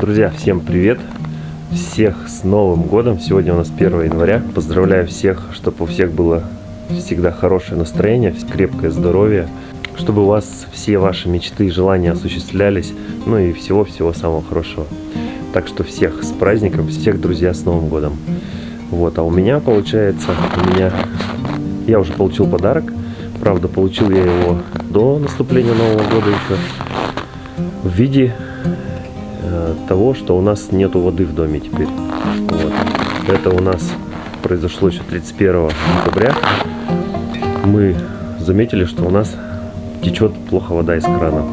Друзья, всем привет! Всех с Новым Годом! Сегодня у нас 1 января. Поздравляю всех, чтобы у всех было всегда хорошее настроение, крепкое здоровье, чтобы у вас все ваши мечты и желания осуществлялись, ну и всего-всего самого хорошего. Так что всех с праздником, всех, друзья, с Новым Годом! Вот, а у меня получается, у меня, я уже получил подарок, правда, получил я его до наступления Нового года еще, в виде э, того, что у нас нету воды в доме теперь. Вот. Это у нас произошло еще 31 декабря. Мы заметили, что у нас течет плохо вода из крана.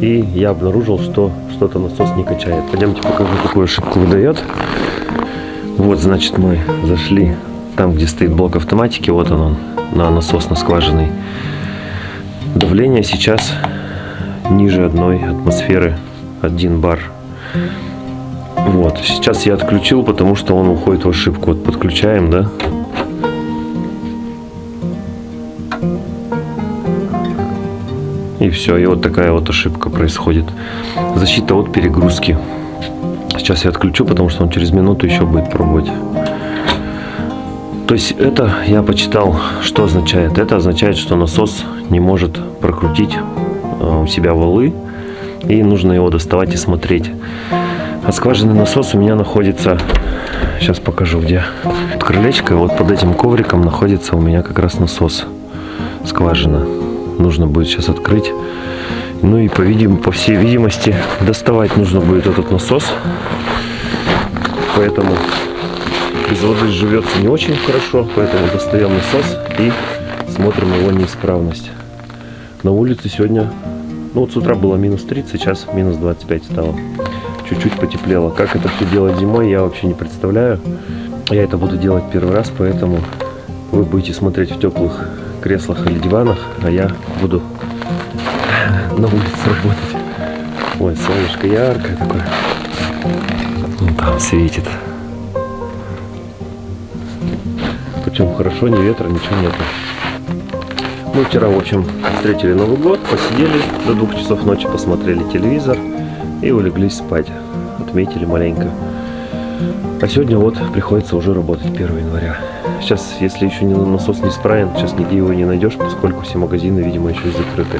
И я обнаружил, что что-то насос не качает. Пойдемте покажу, какую ошибку выдает. Вот, значит, мы зашли там, где стоит блок автоматики. Вот он, он на насос на скважиной. Давление сейчас ниже одной атмосферы 1 бар. Вот, сейчас я отключил, потому что он уходит в ошибку. Вот подключаем, да? И все, и вот такая вот ошибка происходит. Защита от перегрузки. Сейчас я отключу, потому что он через минуту еще будет пробовать. То есть это я почитал, что означает. Это означает, что насос не может прокрутить э, у себя валы. И нужно его доставать и смотреть. А скважинный насос у меня находится... Сейчас покажу где. Под крылечко, вот под этим ковриком находится у меня как раз насос. Скважина. Нужно будет сейчас открыть. Ну и по, видим, по всей видимости доставать нужно будет этот насос. Поэтому без воды живется не очень хорошо. Поэтому достаем насос и смотрим его неисправность. На улице сегодня, ну вот с утра было минус 30, сейчас минус 25 стало. Чуть-чуть потеплело. Как это все делать зимой, я вообще не представляю. Я это буду делать первый раз, поэтому вы будете смотреть в теплых креслах или диванах, а я буду на улице работать. Ой, солнышко яркое такое. Вон там светит. Причем хорошо, ни ветра, ничего нету. Мы вчера, в общем, встретили Новый год, посидели до двух часов ночи, посмотрели телевизор и улеглись спать. Отметили маленько. А сегодня вот приходится уже работать 1 января. Сейчас, если еще не насос не исправен, сейчас нигде его не найдешь, поскольку все магазины, видимо, еще закрыты.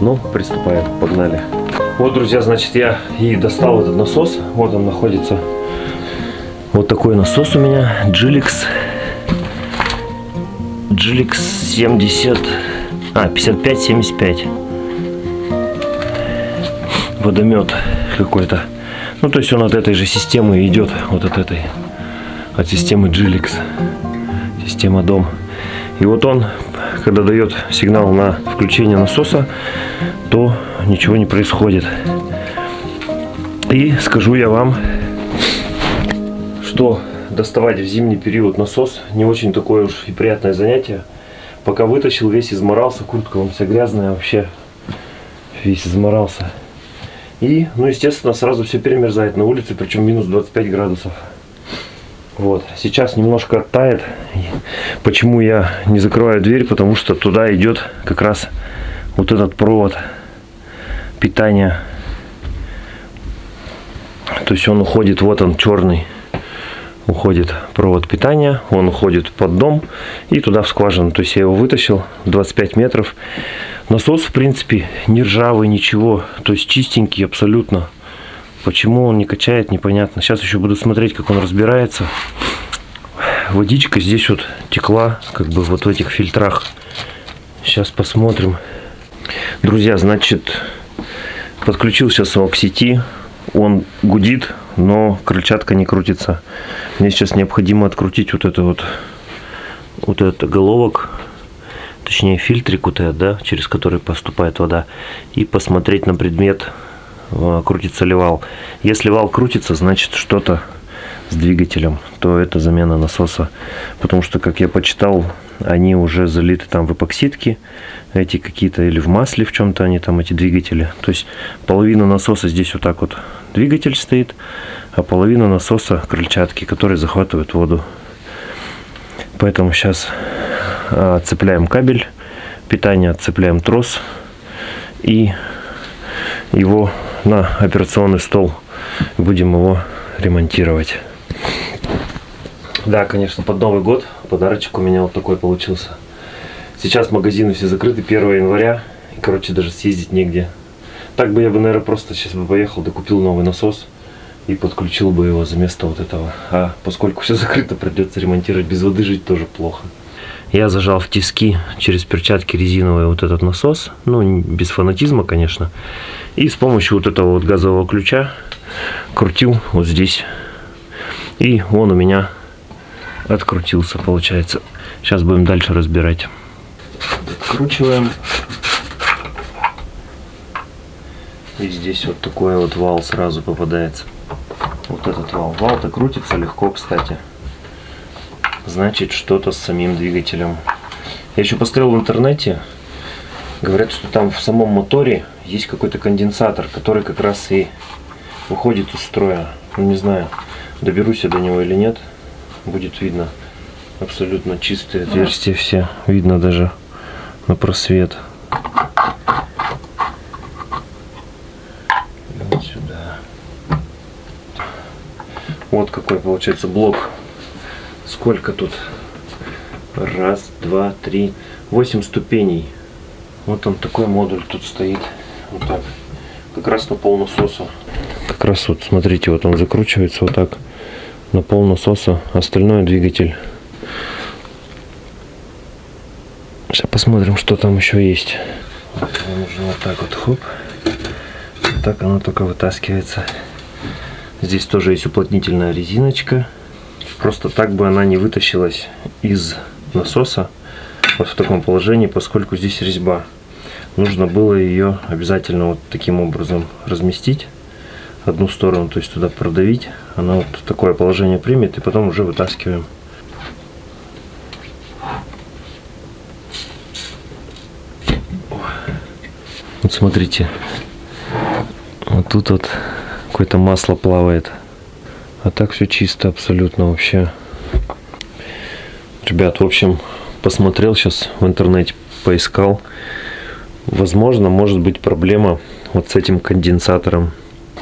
Ну, приступаем, погнали. Вот, друзья, значит, я и достал этот насос. Вот он находится. Вот такой насос у меня. Gilix. Gilix 70. А, 55-75. Водомет какой-то. Ну, то есть он от этой же системы идет. Вот от этой. От системы Gilix. Система дом. И вот он когда дает сигнал на включение насоса, то ничего не происходит. И скажу я вам, что доставать в зимний период насос не очень такое уж и приятное занятие. Пока вытащил, весь изморался, куртка вам вся грязная вообще, весь изморался. И, ну, естественно, сразу все перемерзает на улице, причем минус 25 градусов. Вот, сейчас немножко оттает. Почему я не закрываю дверь? Потому что туда идет как раз вот этот провод питания. То есть он уходит, вот он черный, уходит провод питания, он уходит под дом и туда в скважину. То есть я его вытащил 25 метров. Насос, в принципе, не ржавый, ничего, то есть чистенький абсолютно. Почему он не качает, непонятно. Сейчас еще буду смотреть, как он разбирается. Водичка здесь вот текла, как бы вот в этих фильтрах. Сейчас посмотрим. Друзья, значит, подключил сейчас его к сети. Он гудит, но крыльчатка не крутится. Мне сейчас необходимо открутить вот это вот, вот этот головок, точнее фильтрик вот этот, да, через который поступает вода, и посмотреть на предмет Э, крутится ли вал. Если вал крутится, значит что-то с двигателем, то это замена насоса. Потому что, как я почитал, они уже залиты там в эпоксидки, эти какие-то, или в масле в чем-то они там, эти двигатели. То есть половина насоса здесь вот так вот двигатель стоит, а половина насоса крыльчатки, которые захватывают воду. Поэтому сейчас отцепляем кабель питания, отцепляем трос и его на операционный стол. Будем его ремонтировать. Да, конечно, под Новый год подарочек у меня вот такой получился. Сейчас магазины все закрыты 1 января. И, короче, даже съездить негде. Так бы я бы, наверное, просто сейчас бы поехал, докупил новый насос и подключил бы его за место вот этого. А поскольку все закрыто, придется ремонтировать. Без воды жить тоже плохо. Я зажал в тиски через перчатки резиновые вот этот насос. Ну, без фанатизма, конечно. И с помощью вот этого вот газового ключа крутил вот здесь. И он у меня открутился, получается. Сейчас будем дальше разбирать. Откручиваем. И здесь вот такой вот вал сразу попадается. Вот этот вал. Вал-то крутится легко, кстати. Значит, что-то с самим двигателем. Я еще посмотрел в интернете. Говорят, что там в самом моторе есть какой-то конденсатор, который как раз и выходит из строя. Ну, не знаю, доберусь я до него или нет будет видно абсолютно чистые отверстия все. Видно даже на просвет. Вот сюда. Вот какой получается блок. Сколько тут? Раз, два, три, восемь ступеней. Вот он такой модуль тут стоит. Вот так. Как раз на пол насоса. Как раз вот, смотрите, вот он закручивается вот так на пол насоса, остальное двигатель. Сейчас посмотрим, что там еще есть. Нужно вот так вот, хоп. Так оно только вытаскивается. Здесь тоже есть уплотнительная резиночка. Просто так бы она не вытащилась из насоса вот в таком положении, поскольку здесь резьба. Нужно было ее обязательно вот таким образом разместить одну сторону, то есть туда продавить. Она вот такое положение примет и потом уже вытаскиваем. Вот смотрите, вот тут вот какое-то масло плавает. А так все чисто абсолютно вообще. Ребят, в общем, посмотрел сейчас в интернете, поискал. Возможно, может быть проблема вот с этим конденсатором.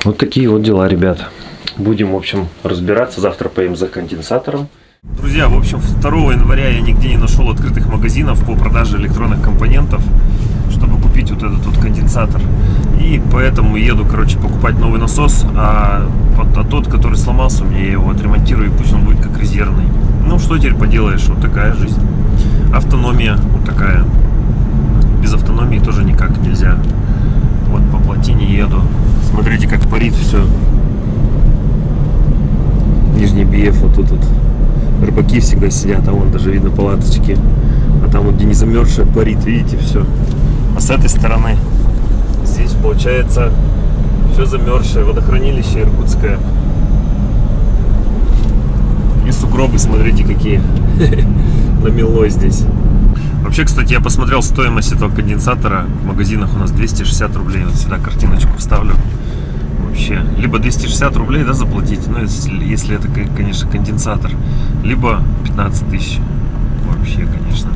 Вот такие вот дела, ребят. Будем, в общем, разбираться. Завтра поедем за конденсатором. Друзья, в общем, 2 января я нигде не нашел открытых магазинов по продаже электронных компонентов, чтобы купить вот этот вот конденсатор. И поэтому еду, короче, покупать новый насос, а, а тот, который сломался, мне я его отремонтирую, и пусть он будет как резервный. Ну, что теперь поделаешь, вот такая жизнь. Автономия вот такая. Без автономии тоже никак нельзя. Вот по плотине еду. Смотрите, как парит все. Нижний Биев вот тут вот. Рыбаки всегда сидят, а вон даже видно палаточки. А там вот где не замерзшая парит, видите, все. А с этой стороны здесь получается все замерзшее, водохранилище иркутское. И сугробы, смотрите, какие намело здесь. Вообще, кстати, я посмотрел стоимость этого конденсатора в магазинах у нас 260 рублей. Вот сюда картиночку вставлю вообще. Либо 260 рублей да, заплатить, ну, если, если это, конечно, конденсатор. Либо 15 тысяч. Вообще, конечно.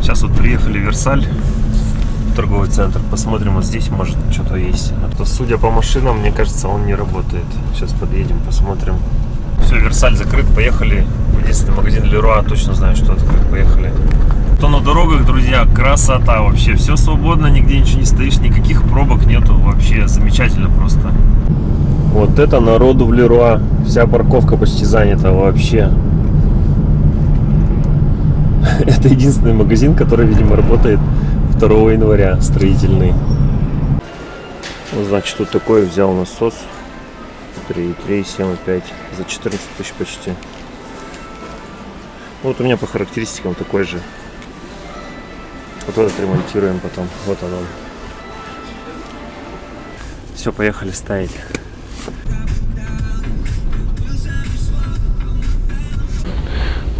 Сейчас вот приехали в Версаль, торговый центр. Посмотрим, вот здесь может что-то есть. А то, судя по машинам, мне кажется, он не работает. Сейчас подъедем, посмотрим. Все, Версаль закрыт, поехали. Единственный магазин Леруа, точно знаю, что открыт, поехали. То на дорогах, друзья, красота вообще. Все свободно, нигде ничего не стоишь, никаких пробок нету. Вообще замечательно просто. Вот это народу в Леруа. Вся парковка почти занята вообще. Это единственный магазин, который, видимо, работает 2 января, строительный. Вот, значит, тут такой взял насос. 3,3, 7,5 за 14 тысяч почти. Вот у меня по характеристикам такой же. Вот этот ремонтируем потом. Вот он. Все, поехали ставить.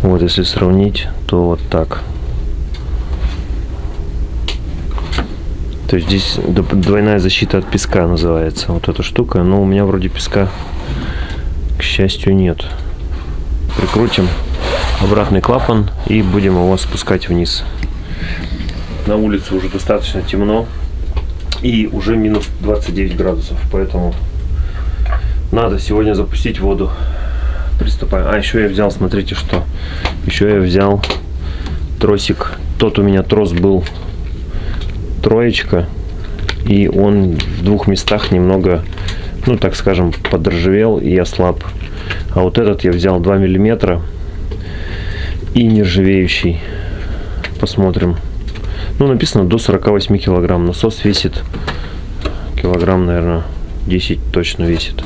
Вот если сравнить, то вот так. То есть здесь двойная защита от песка называется. Вот эта штука. Но у меня вроде песка, к счастью, нет. Прикрутим обратный клапан и будем его спускать вниз. На улице уже достаточно темно. И уже минус 29 градусов, поэтому надо сегодня запустить воду. Приступаем. А, еще я взял, смотрите, что. Еще я взял тросик. Тот у меня трос был троечка. И он в двух местах немного, ну, так скажем, подржавел и ослаб. А вот этот я взял 2 миллиметра и нержавеющий. Посмотрим. Ну, написано до 48 килограмм. Насос весит килограмм, наверное, 10 точно весит.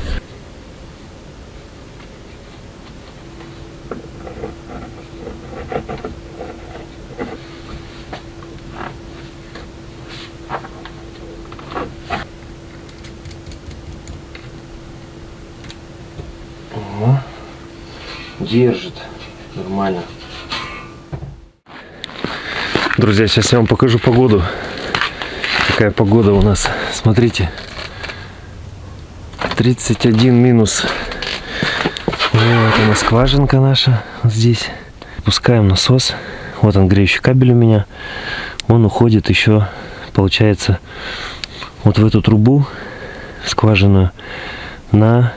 Друзья, сейчас я вам покажу погоду. Какая погода у нас. Смотрите. 31 минус. Вот она скважинка наша здесь. Пускаем насос. Вот он греющий кабель у меня. Он уходит еще, получается, вот в эту трубу скважину на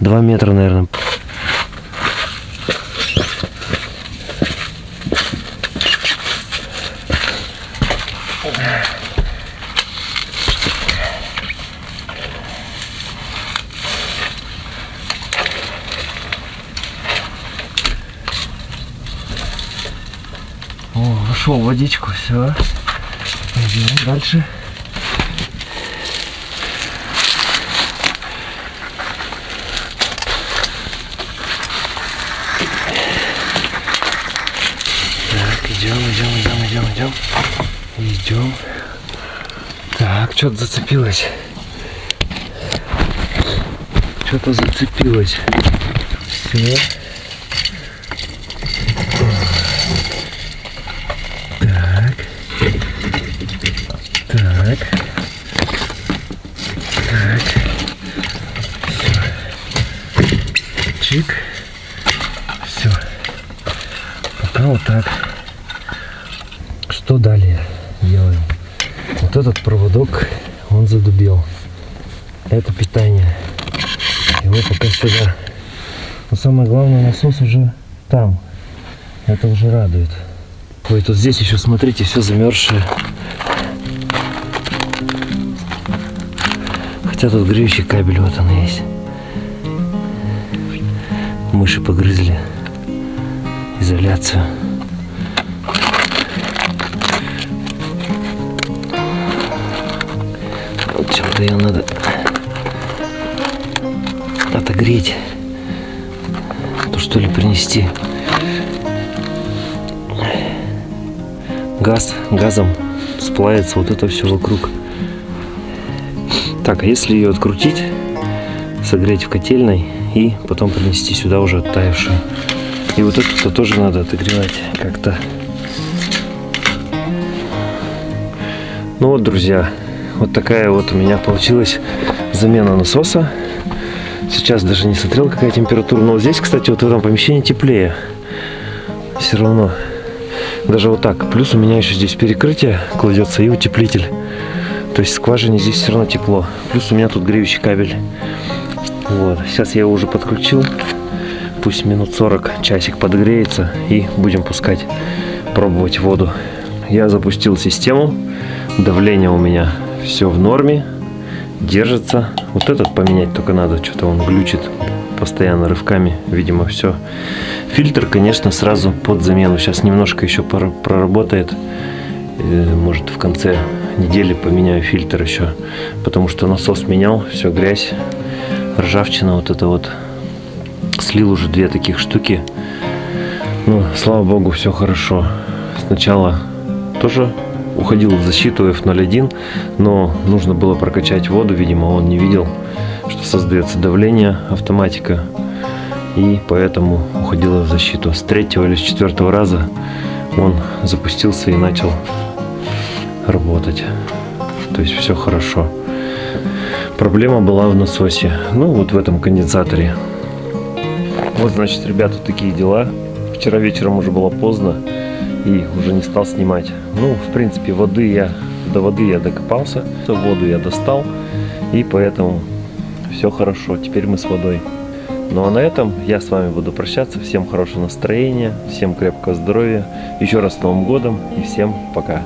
2 метра, наверное. Нашел водичку, все. Пойдем дальше. Так, идем, идем, идем, идем, идем. Идем. Так, что-то зацепилось. Что-то зацепилось. Все. Так. Так. Все. Чик. Все. Пока вот так. Что далее делаем? Вот этот проводок, он задубел. Это питание. Его пока сюда. Но самое главное, насос уже там. Это уже радует. Ой, тут здесь еще, смотрите, все замерзшее. Хотя тут греющий кабель, вот он есть. Мыши погрызли изоляцию. Вот чем-то ее надо отогреть. То что ли принести. Газ, газом сплавится вот это все вокруг. Так, а если ее открутить, согреть в котельной и потом принести сюда уже оттаившую. И вот это тоже надо отогревать как-то. Ну вот, друзья, вот такая вот у меня получилась замена насоса. Сейчас даже не смотрел, какая температура. Но здесь, кстати, вот в этом помещении теплее. Все равно. Даже вот так. Плюс у меня еще здесь перекрытие кладется и утеплитель. То есть скважине здесь все равно тепло. Плюс у меня тут греющий кабель. Вот. Сейчас я его уже подключил. Пусть минут 40, часик подогреется. И будем пускать, пробовать воду. Я запустил систему. Давление у меня все в норме. Держится. Вот этот поменять только надо. Что-то он глючит постоянно рывками. Видимо, все. Фильтр, конечно, сразу под замену. Сейчас немножко еще проработает. Э, может, в конце недели поменяю фильтр еще, потому что насос менял, все грязь, ржавчина вот это вот. Слил уже две таких штуки. Ну, слава богу, все хорошо. Сначала тоже уходил в защиту F01, но нужно было прокачать воду, видимо, он не видел, что создается давление автоматика, и поэтому уходила в защиту. С третьего или с четвертого раза он запустился и начал работать. То есть все хорошо. Проблема была в насосе. Ну, вот в этом конденсаторе. Вот, значит, ребята, такие дела. Вчера вечером уже было поздно и уже не стал снимать. Ну, в принципе, воды я до воды я докопался, воду я достал, и поэтому все хорошо. Теперь мы с водой. Ну а на этом я с вами буду прощаться. Всем хорошего настроения, всем крепкого здоровья, еще раз с Новым годом и всем пока.